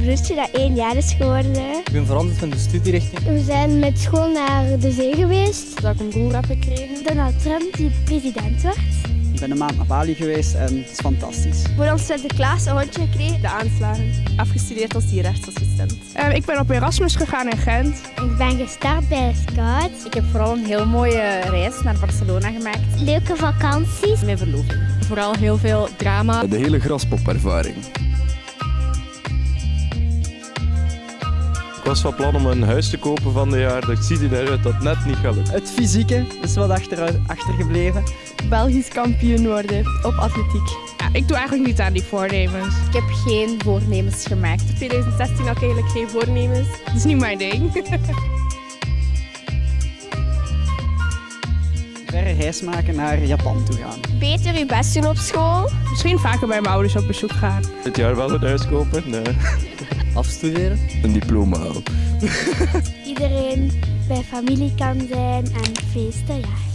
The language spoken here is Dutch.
broertje dat één jaar is geworden. Ik ben veranderd van de studierichting. We zijn met school naar de zee geweest. Dat ik een broer heb gekregen. Donald Trump die president werd. Ik ben een maand naar Bali geweest en het is fantastisch. Voor ons Sinterklaas een hondje gekregen. De aanslagen. Afgestudeerd als dierrechtsassistent. Uh, ik ben op Erasmus gegaan in Gent. Ik ben gestart bij Scout. Ik heb vooral een heel mooie reis naar Barcelona gemaakt. Leuke vakanties. Mijn verloving. Vooral heel veel drama. De hele graspopervaring. Ik was van plan om een huis te kopen van de jaar. Dat ziet eruit dat het net niet gaat lukken. Het fysieke is wat achter, achtergebleven. Belgisch kampioen worden op atletiek. Ja, ik doe eigenlijk niet aan die voornemens. Ik heb geen voornemens gemaakt. In 2016 had ik eigenlijk geen voornemens. Dat is niet mijn ding. verre reis maken naar Japan toe gaan. Beter je best doen op school. Misschien vaker bij mijn ouders op bezoek gaan. Dit jaar wel een huis kopen. Nee. Afstuderen. Een diploma halen. Iedereen bij familie kan zijn en feesten, ja.